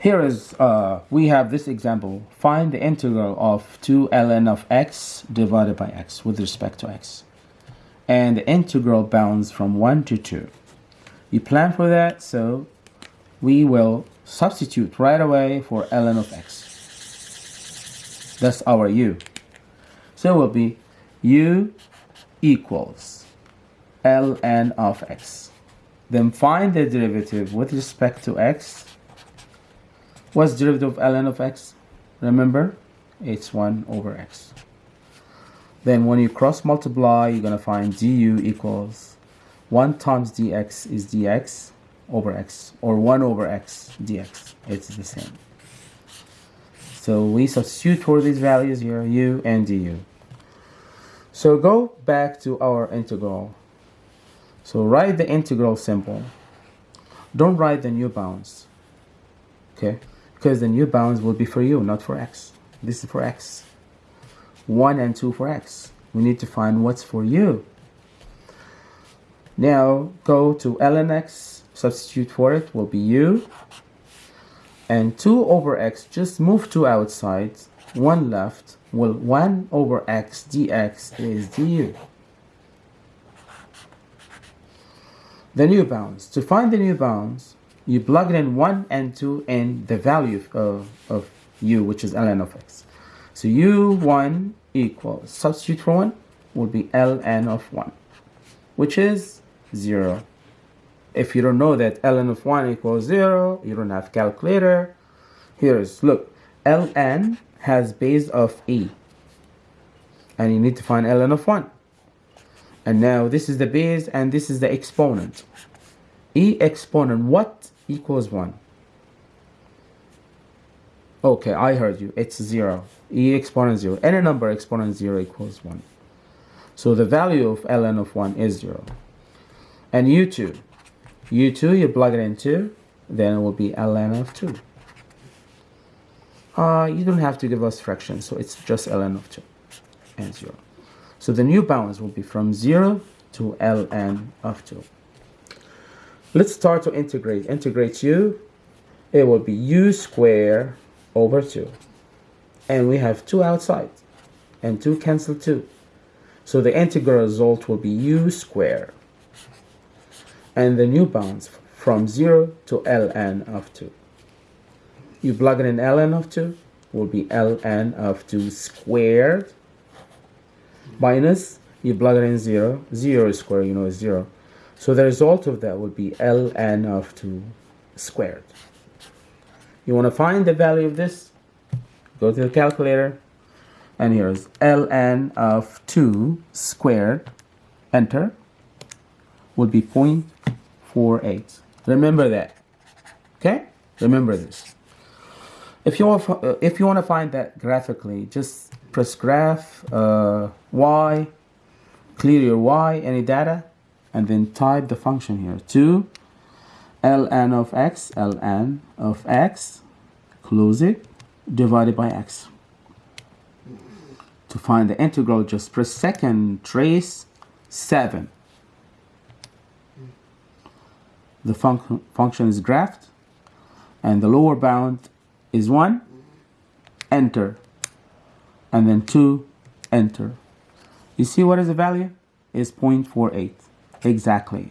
Here is, uh, we have this example. Find the integral of 2 ln of x divided by x with respect to x. And the integral bounds from 1 to 2. You plan for that, so we will substitute right away for ln of x. That's our u. So it will be u equals ln of x. Then find the derivative with respect to x What's derivative of ln of x? Remember, it's 1 over x. Then when you cross multiply, you're going to find du equals 1 times dx is dx over x, or 1 over x dx. It's the same. So we substitute for these values here, u and du. So go back to our integral. So write the integral symbol. Don't write the new bounds. Okay because the new bounds will be for u, not for x. This is for x. 1 and 2 for x. We need to find what's for u. Now go to ln x, substitute for it, will be u. And 2 over x, just move 2 outside, 1 left, well 1 over x dx is du. The new bounds. To find the new bounds, you plug in 1 and 2 and the value of, of u, which is ln of x. So u1 equals, substitute for 1, will be ln of 1, which is 0. If you don't know that ln of 1 equals 0, you don't have calculator. Here's, look, ln has base of e. And you need to find ln of 1. And now this is the base and this is the exponent. E exponent, what equals 1. Okay, I heard you. It's 0. e exponent 0. Any number exponent 0 equals 1. So the value of ln of 1 is 0. And u2. u2, you plug it in 2, then it will be ln of 2. Uh, you don't have to give us fractions, so it's just ln of 2 and 0. So the new bounds will be from 0 to ln of 2. Let's start to integrate. Integrate u, it will be u square over 2. And we have 2 outside. And 2 cancel 2. So the integral result will be u square. And the new bounds from 0 to ln of 2. You plug in ln of 2 will be ln of 2 squared minus you plug in 0 0 square you know is 0 so the result of that would be ln of 2 squared. You want to find the value of this? Go to the calculator. And here's ln of 2 squared. Enter. Would be 0.48. Remember that. Okay? Remember this. If you want, if you want to find that graphically, just press graph uh, y, clear your y, any data, and then type the function here 2 ln of x ln of x close it divided by x. To find the integral just press second trace 7 the func function is graphed and the lower bound is 1 enter and then 2 enter. You see what is the value? Is 0.48 Exactly.